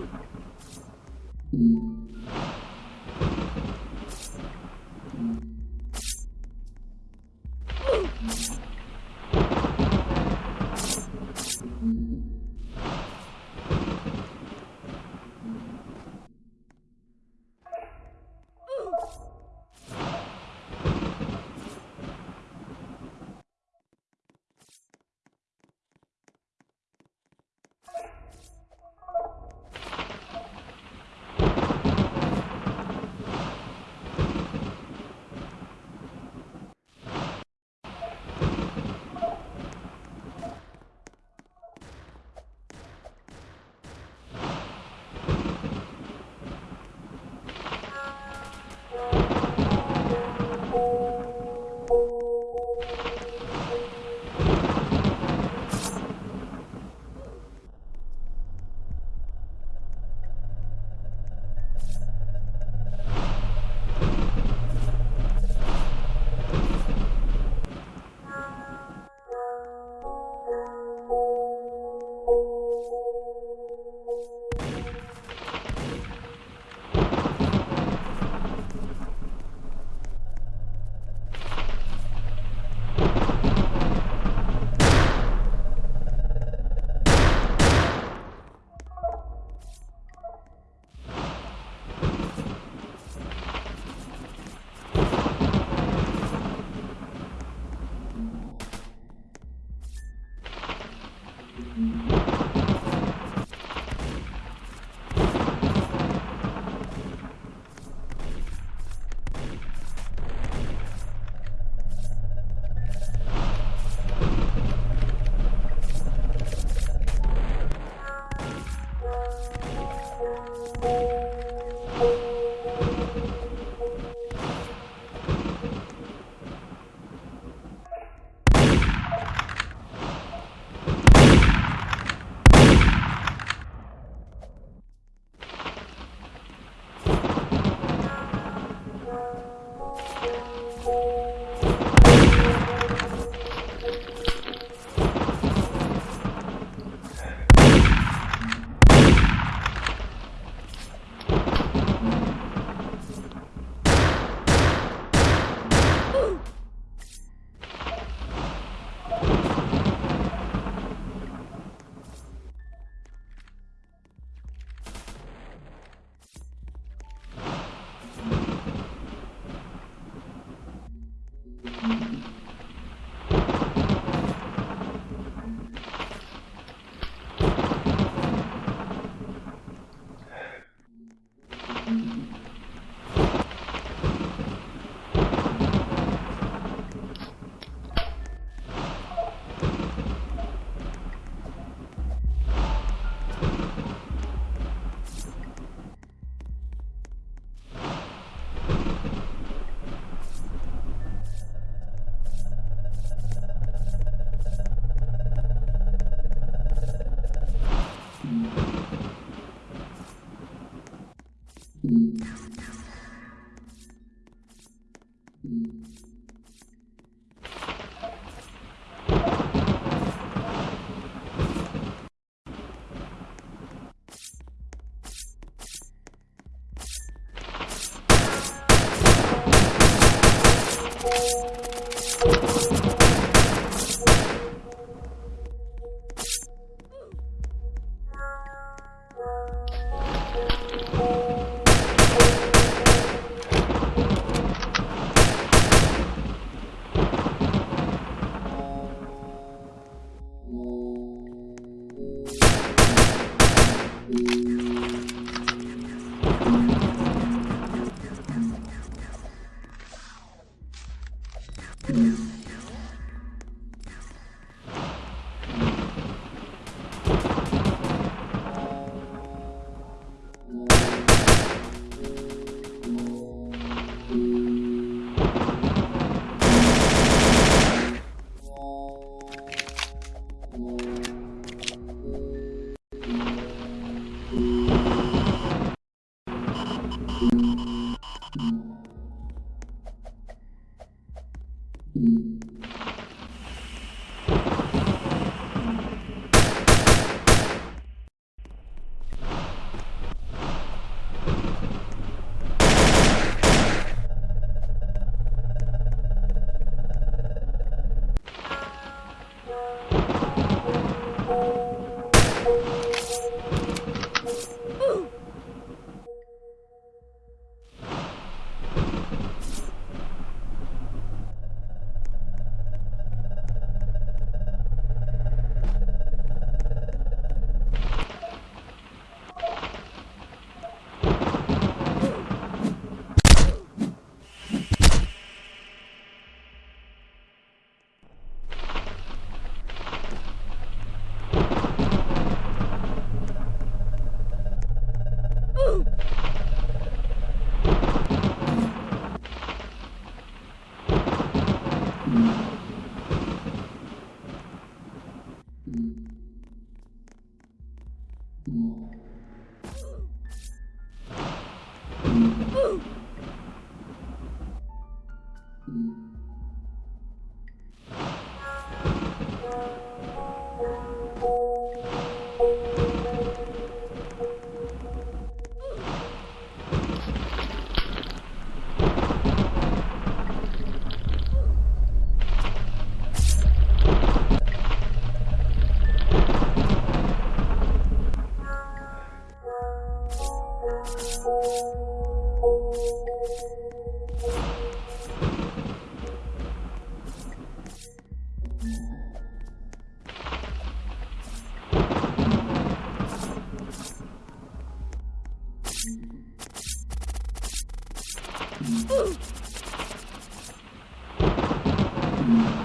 Thank you. Música Mm-hmm. Mm-hmm. Mm-hmm.